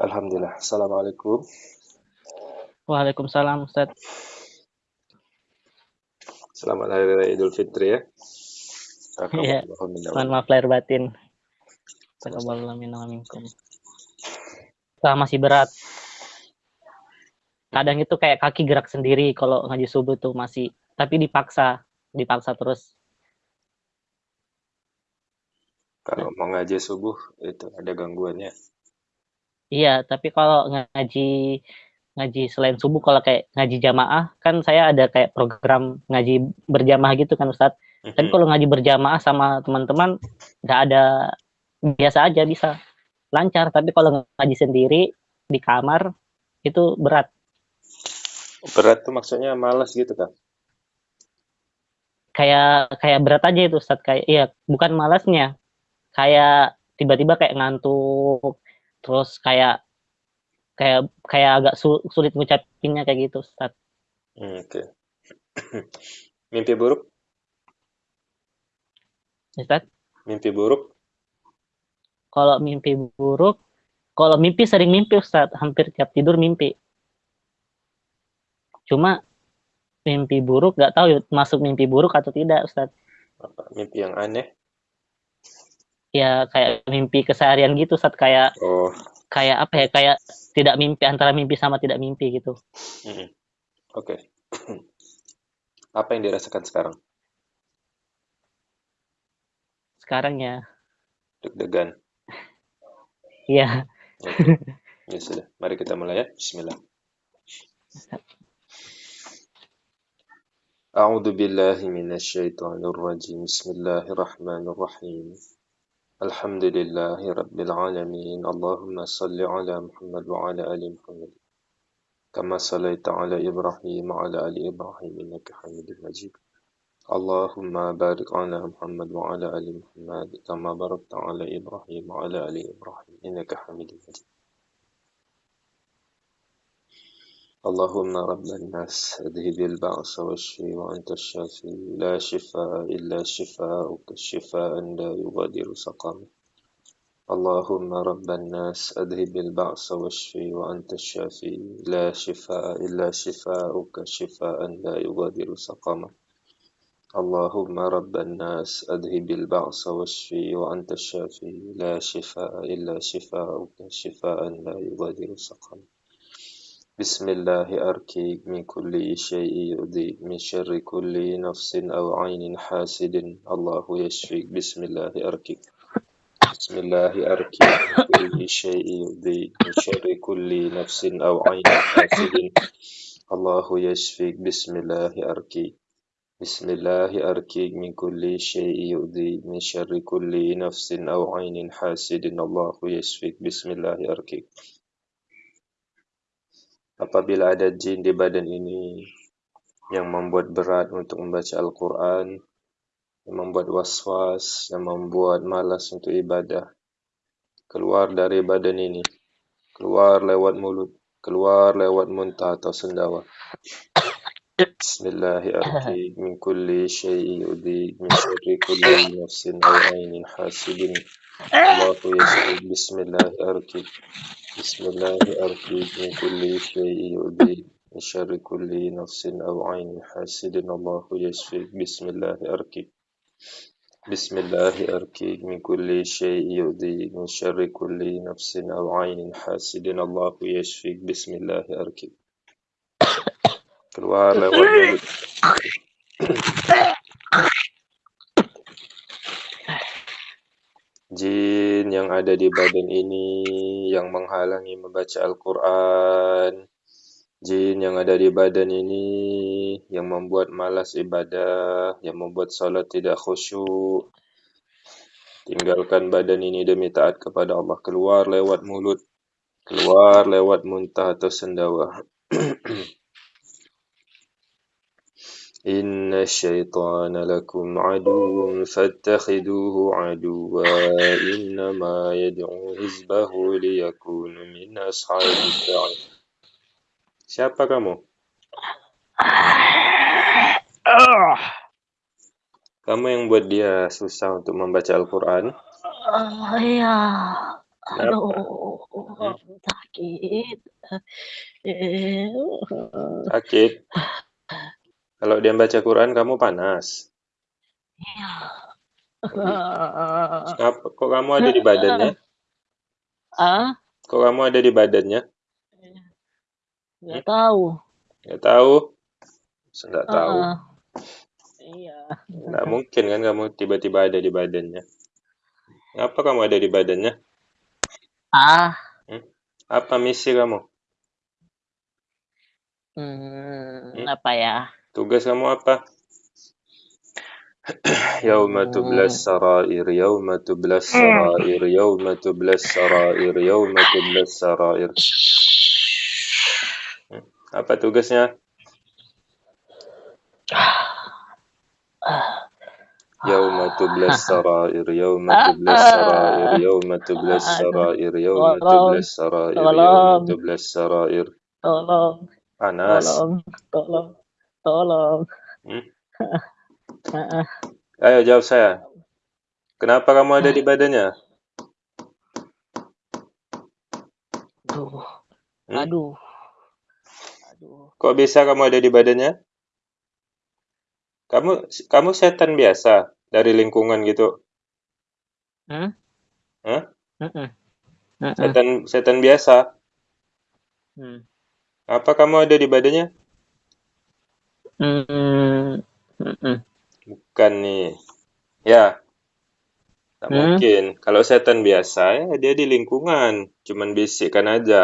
Alhamdulillah. Assalamualaikum. Waalaikumsalam Ustaz. Selamat Hari Raya Idul Fitri ya. Iya. Mohon maaf lahir batin. Minkum. masih berat. Kadang itu kayak kaki gerak sendiri kalau ngaji subuh tuh masih tapi dipaksa, dipaksa terus. Kalau mau ngaji subuh itu ada gangguannya. Iya, tapi kalau ngaji ngaji selain subuh kalau kayak ngaji jamaah kan saya ada kayak program ngaji berjamaah gitu kan Ustadz. Mm-hmm. Tapi kalau ngaji berjamaah sama teman-teman nggak ada biasa aja bisa lancar. Tapi kalau ngaji sendiri di kamar itu berat. Berat tuh maksudnya malas gitu kan? Kayak kayak berat aja itu Ustadz kayak iya bukan malasnya. Kayak tiba-tiba kayak ngantuk terus kayak kayak kayak agak sulit ngucapinnya kayak gitu Ustaz. Hmm, Oke. Okay. Mimpi buruk? Ustaz? Mimpi buruk? Kalau mimpi buruk, kalau mimpi sering mimpi Ustaz, hampir tiap tidur mimpi. Cuma mimpi buruk gak tahu masuk mimpi buruk atau tidak Ustaz. Mimpi yang aneh? ya kayak mimpi keseharian gitu saat kayak oh. kayak apa ya kayak tidak mimpi antara mimpi sama tidak mimpi gitu. Hmm. Oke. Okay. apa yang dirasakan sekarang? Sekarang ya. Deg-degan. Iya. okay. Ya sudah, mari kita mulai ya. Bismillah. أعوذ بالله من الشيطان الرجيم بسم الله الرحمن الرحيم الحمد لله رب العالمين. اللهم صل على محمد وعلى آل محمد كما صليت على إبراهيم وعلى آل إبراهيم إنك حميد مجيد. اللهم بارك على محمد وعلى آل محمد كما باركت على إبراهيم وعلى آل إبراهيم إنك حميد مجيد. اللهم رب الناس اذهب البعث والشفي وأنت الشافي. لا شفاء إلا شفاءك شفاء لا يغادر سقما اللهم رب الناس أذهب البعث والشفي وأنت الشافي. لا شفاء إلا شفاءك شفاء لا يغادر سقما اللهم رب الناس أذهب البعث والشفي وأنت الشافي. لا شفاء إلا شفاءك شفاء لا يغادر سقما بسم الله أركيك من كل شيء يؤذيك من شر كل نفس أو عين حاسد الله يشفيك بسم الله أركيك بسم الله أركيك من كل شيء يؤذيك من شر كل نفس أو عين حاسد الله يشفيك بسم الله أركيك بسم الله أركيك من كل شيء يؤذيك من شر كل نفس أو عين حاسد الله يشفيك بسم الله أركيك apabila ada jin di badan ini yang membuat berat untuk membaca Al-Quran, yang membuat was-was, yang membuat malas untuk ibadah, keluar dari badan ini, keluar lewat mulut, keluar lewat muntah atau sendawa. Bismillahirrahmanirrahim. Min kulli syai'i yudhi, min syarri kulli nafsin aw ainin hasidin. Allahu yasir. Bismillahirrahmanirrahim. بسم الله أرقيك من كل شيء يؤذيك من شر كل نفس أو عين حاسد الله يشفيك بسم الله أرقيك بسم الله أرقيك من كل شيء يؤذيك من شر كل نفس أو عين حاسد الله يشفيك بسم الله أرقيك keluar lewat mulut jin yang ada di badan ini yang menghalangi membaca Al-Quran, jin yang ada di badan ini yang membuat malas ibadah, yang membuat salat tidak khusyuk. Tinggalkan badan ini demi taat kepada Allah. Keluar lewat mulut, keluar lewat muntah atau sendawa. إن الشيطان لكم عدو فاتخذوه عدوا إنما يدعو حزبه ليكون من أصحاب السعير Siapa kamu? Kamu yang buat dia susah untuk membaca Al-Quran? Uh, iya. Aduh, Hmm? sakit. Eh, Sakit. Kalau dia baca Quran kamu panas. Iya. Kenapa? Kok kamu ada di badannya? Ah, Kok kamu ada di badannya? nggak tahu. Nggak tahu. Nggak tahu. Ah, Iya. Nggak mungkin kan kamu tiba-tiba ada di badannya. Apa kamu ada di badannya? Ah, Apa misi kamu? hmm, apa ya? Tugas kamu apa? Yauma tublas sarair, yauma tublas sarair, yauma tublas sarair, yauma tublas sarair. Apa tugasnya? Yauma tublas sarair, yauma tublas sarair, yauma tublas sarair, yauma tublas sarair, yauma tublas sarair. Tolong, Panas. tolong, tolong, tolong. Hmm? Ayo jawab saya. Kenapa kamu ada di badannya? Aduh, Hmm? aduh, aduh. Kok bisa kamu ada di badannya? Kamu kamu setan biasa dari lingkungan gitu. Hmm? Hah? Setan setan biasa. Hmm. Apa kamu ada di badannya? Mm, mm-mm. Bukan nih. Ya. Tak Hmm? mungkin. Kalau setan biasa ya dia di lingkungan, cuman bisikkan aja.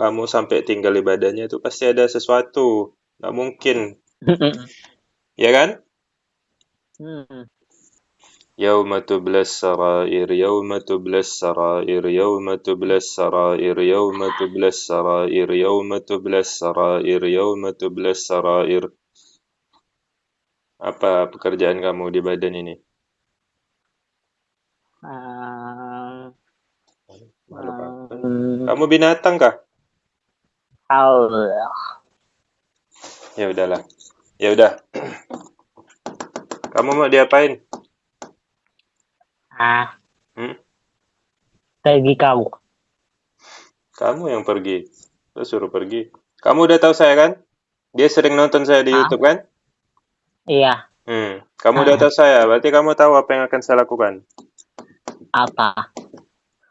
Kamu sampai tinggal di badannya itu pasti ada sesuatu. Nggak mungkin, Mm-mm. ya kan? Hmm. يوم تبلى السرائر يوم تبلى السرائر يوم تبلى السرائر يوم تبلى السرائر يوم تبلى السرائر يوم تبلى السرائر apa pekerjaan kamu di badan ini? Ah, Makhluk apa? um, Kamu binatang kah? Allah. Ya udahlah. Ya udah. Kamu mau diapain? Ah, Hmm? pergi kamu. Kamu yang pergi. Saya suruh pergi. Kamu udah tahu saya kan? Dia sering nonton saya di Ah. YouTube kan? Iya, Hmm. Kamu udah tahu saya, berarti kamu tahu apa yang akan saya lakukan. apa?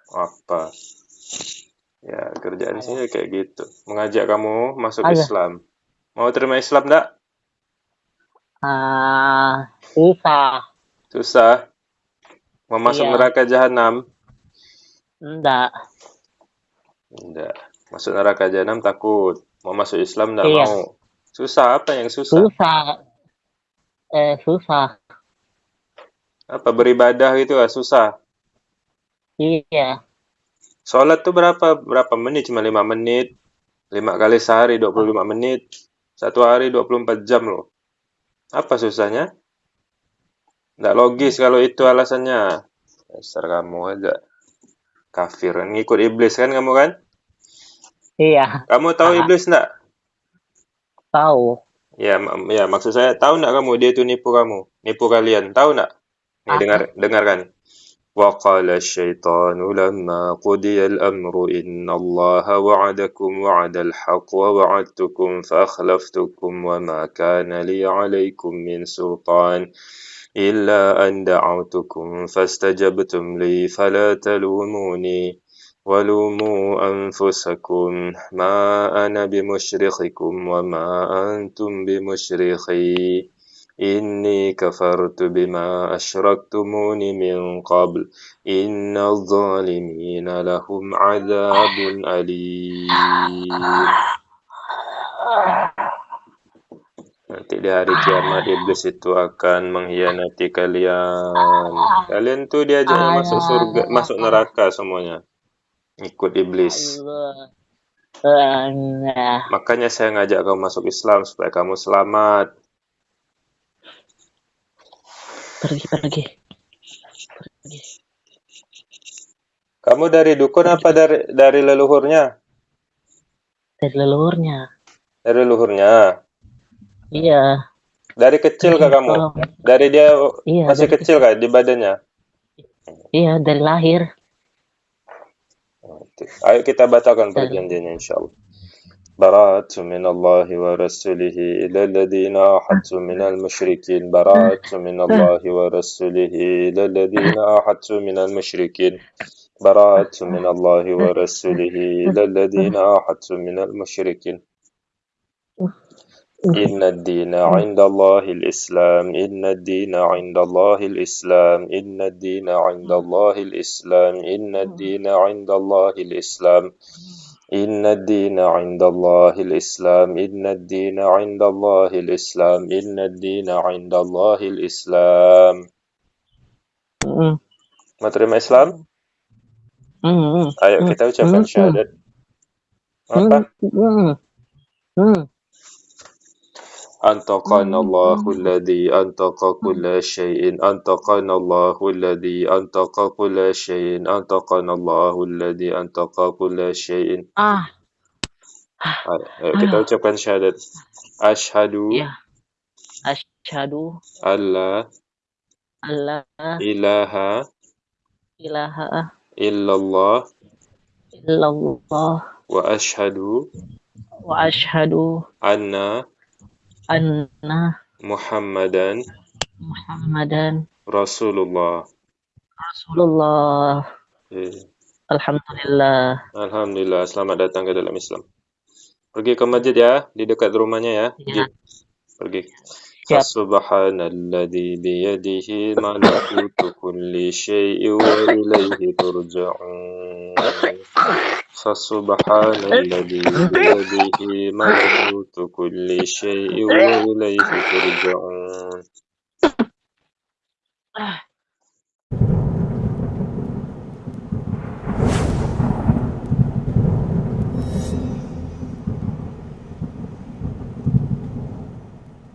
Apa? Ya, kerjaan saya kayak gitu. Mengajak kamu masuk Ayo. Islam. Mau terima Islam enggak? Ah, susah. Susah. Mau masuk Iya. neraka jahanam? Enggak. Enggak. Masuk neraka jahanam takut. Mau masuk Islam enggak Iya. mau. Susah apa yang susah? Susah. Eh, susah. Apa beribadah gitu ah susah. Iya. Sholat tuh berapa berapa menit? Cuma 5 menit. 5 kali sehari 25 menit. Satu hari 24 jam loh. Apa susahnya? Nggak logis kalau itu alasannya. Dasar kamu aja. Kafir. Ngikut iblis kan kamu kan? Iya, Kamu tahu Ah. iblis nggak? tahu. Ya, ma- ya maksud saya tahu nggak kamu dia itu nipu kamu, nipu kalian, tahu nggak? Nih Ah. dengar dengarkan. وقال الشيطان لما قضي الأمر إن الله وعدكم وعد الحق ووعدتكم فأخلفتكم وما كان لي عليكم من سلطان إلا أن دعوتكم فاستجبتم لي فلا تلوموني ولوموا أنفسكم ما أنا بمشرخكم وما أنتم بمشرخي إني كفرت بما أشركتمون من قبل إن الظالمين لهم عذاب أليم Nanti di hari kiamat iblis itu akan mengkhianati kalian. Kalian tuh diajaknya masuk surga, masuk neraka semuanya. Ikut iblis. Allah. Makanya saya ngajak kamu masuk Islam supaya kamu selamat. Pergi, pergi. Pergi. Kamu dari dukun apa dari dari leluhurnya? Dari leluhurnya. Dari leluhurnya. Iya. Dari kecil kah kamu? Tolong. Dari dia Iya, masih dari kecil kah di badannya? Iya, dari lahir. Ayo kita batalkan perjanjiannya insyaallah. براءة من الله ورسوله إلى الذين أحدتم من المشركين براءة من الله ورسوله إلى الذين أحدتم من المشركين براءة من الله ورسوله إلى الذين أحدتم من المشركين إن الدين عند الله الإسلام إن الدين عند الله الإسلام إن الدين عند الله الإسلام إن الدين عند الله الإسلام إن الدين عند الله الإسلام إن الدين عند الله الإسلام إن الدين عند الله الإسلام ما terima Islam? Ayo kita ucapkan syahadat. Apa? أنت قانا الله الذي أنطق كل شيء أنت قانا الله الذي أنطق كل شيء آه، آه، آه. أنت قانا الله الذي أنطق كل شيء. كده ucapkan syahadat أشهد أشهد. ألا إله إلا الله. إلا الله. وأشهد وأشهد أن anna Muhammadan Muhammadan Rasulullah Rasulullah. Eh, Alhamdulillah. Alhamdulillah, selamat datang ke dalam Islam. Pergi ke masjid ya, di dekat rumahnya ya. Ya. Pergi. فسبحان الذي بيده ملكوت كل شيء وإليه ترجعون. فسبحان الذي بيده ملكوت كل شيء وإليه ترجعون.